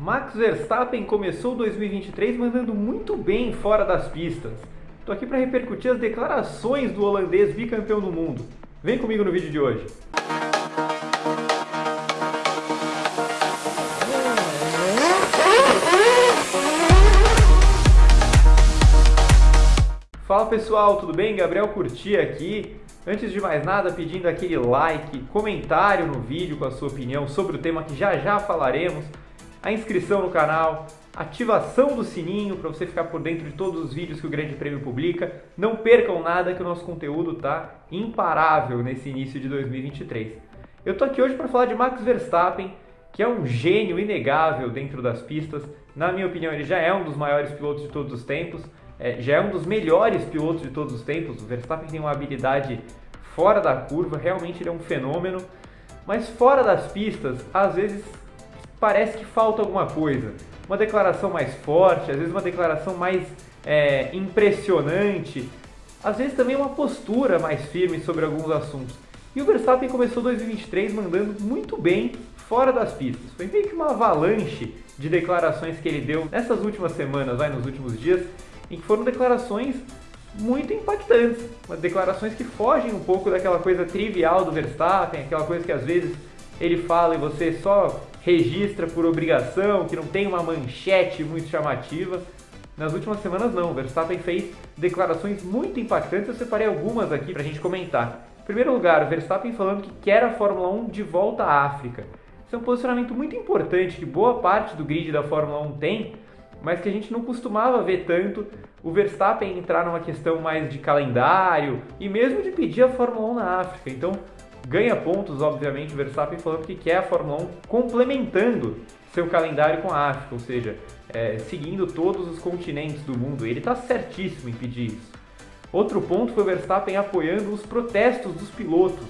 Max Verstappen começou 2023 mandando muito bem fora das pistas. Estou aqui para repercutir as declarações do holandês bicampeão do mundo. Vem comigo no vídeo de hoje. Fala pessoal, tudo bem? Gabriel Curti aqui. Antes de mais nada, pedindo aquele like, comentário no vídeo com a sua opinião sobre o tema que já já falaremos, a inscrição no canal, ativação do sininho para você ficar por dentro de todos os vídeos que o Grande Prêmio publica. Não percam nada que o nosso conteúdo está imparável nesse início de 2023. Eu tô aqui hoje para falar de Max Verstappen, que é um gênio inegável dentro das pistas. Na minha opinião, ele já é um dos maiores pilotos de todos os tempos é, já é um dos melhores pilotos de todos os tempos. O Verstappen tem uma habilidade fora da curva, realmente ele é um fenômeno. Mas fora das pistas, às vezes parece que falta alguma coisa. Uma declaração mais forte, às vezes uma declaração mais é, impressionante, às vezes também uma postura mais firme sobre alguns assuntos. E o Verstappen começou 2023 mandando muito bem fora das pistas. Foi meio que uma avalanche de declarações que ele deu nessas últimas semanas, vai, nos últimos dias, em que foram declarações muito impactantes, declarações que fogem um pouco daquela coisa trivial do Verstappen, aquela coisa que às vezes ele fala e você só registra por obrigação, que não tem uma manchete muito chamativa. Nas últimas semanas não, o Verstappen fez declarações muito impactantes, eu separei algumas aqui para a gente comentar. Em primeiro lugar, o Verstappen falando que quer a Fórmula 1 de volta à África. Isso é um posicionamento muito importante que boa parte do grid da Fórmula 1 tem, mas que a gente não costumava ver tanto o Verstappen entrar numa questão mais de calendário e mesmo de pedir a Fórmula 1 na África. Então, ganha pontos, obviamente, o Verstappen falando que quer a Fórmula 1 complementando seu calendário com a África, ou seja, é, seguindo todos os continentes do mundo. Ele está certíssimo em pedir isso. Outro ponto foi o Verstappen apoiando os protestos dos pilotos.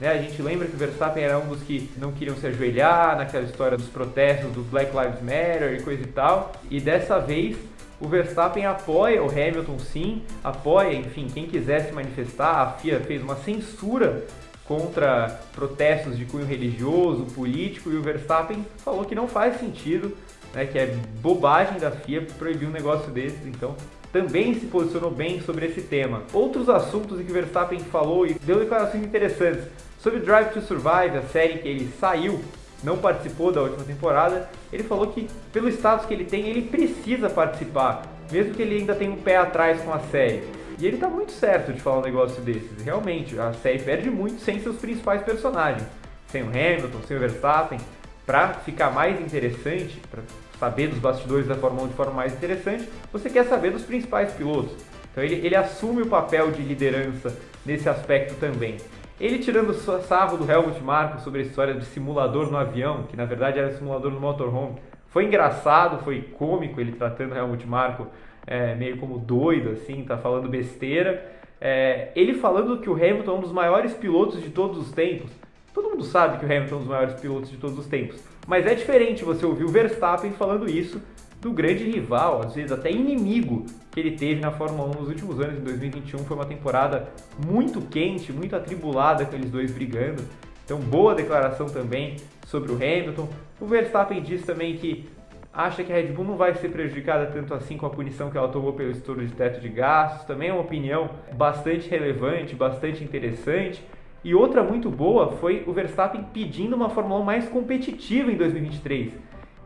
Né? A gente lembra que o Verstappen era um dos que não queriam se ajoelhar naquela história dos protestos do Black Lives Matter e coisa e tal. E dessa vez o Verstappen apoia o Hamilton sim, apoia, enfim, quem quiser se manifestar. A FIA fez uma censura contra protestos de cunho religioso, político, e o Verstappen falou que não faz sentido, né, que é bobagem da FIA proibir um negócio desses, então também se posicionou bem sobre esse tema. Outros assuntos em que o Verstappen falou e deu declarações interessantes Sobre Drive to Survive, a série que ele saiu, não participou da última temporada, ele falou que pelo status que ele tem, ele precisa participar, mesmo que ele ainda tenha um pé atrás com a série. E ele tá muito certo de falar um negócio desses. Realmente, a série perde muito sem seus principais personagens. Sem o Hamilton, sem o Verstappen. Para ficar mais interessante, para saber dos bastidores da Fórmula 1 de forma mais interessante, você quer saber dos principais pilotos. Então ele, ele assume o papel de liderança nesse aspecto também. Ele tirando sarro do Helmut Marko sobre a história de simulador no avião, que na verdade era simulador no motorhome. Foi engraçado, foi cômico ele tratando o Helmut Marko é, meio como doido, assim, tá falando besteira. É, ele falando que o Hamilton é um dos maiores pilotos de todos os tempos. Todo mundo sabe que o Hamilton é um dos maiores pilotos de todos os tempos. Mas é diferente você ouvir o Verstappen falando isso do grande rival, às vezes até inimigo que ele teve na Fórmula 1 nos últimos anos. Em 2021 foi uma temporada muito quente, muito atribulada com eles dois brigando. Então, boa declaração também sobre o Hamilton. O Verstappen diz também que acha que a Red Bull não vai ser prejudicada tanto assim com a punição que ela tomou pelo estouro de teto de gastos. Também é uma opinião bastante relevante, bastante interessante. E outra muito boa foi o Verstappen pedindo uma Fórmula 1 mais competitiva em 2023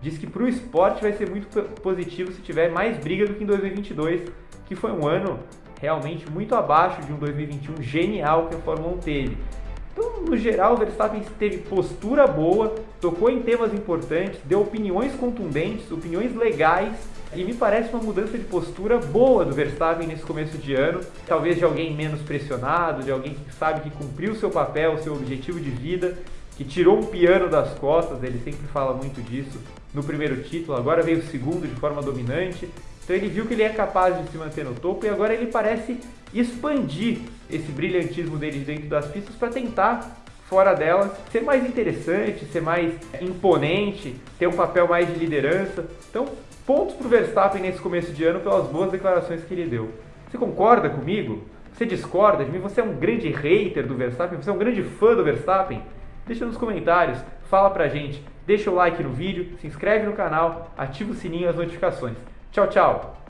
diz que para o esporte vai ser muito positivo se tiver mais briga do que em 2022, que foi um ano realmente muito abaixo de um 2021 genial que a Fórmula 1 teve. Então, no geral, o Verstappen teve postura boa, tocou em temas importantes, deu opiniões contundentes, opiniões legais e me parece uma mudança de postura boa do Verstappen nesse começo de ano. Talvez de alguém menos pressionado, de alguém que sabe que cumpriu seu papel, seu objetivo de vida que tirou um piano das costas, ele sempre fala muito disso no primeiro título, agora veio o segundo de forma dominante. Então ele viu que ele é capaz de se manter no topo e agora ele parece expandir esse brilhantismo dele dentro das pistas para tentar, fora delas, ser mais interessante, ser mais imponente, ter um papel mais de liderança. Então, pontos para o Verstappen nesse começo de ano pelas boas declarações que ele deu. Você concorda comigo? Você discorda de mim? Você é um grande hater do Verstappen? Você é um grande fã do Verstappen? Deixa nos comentários, fala pra gente. deixa o like no vídeo, se inscreve no canal, ativa o sininho as notificações. Tchau, tchau!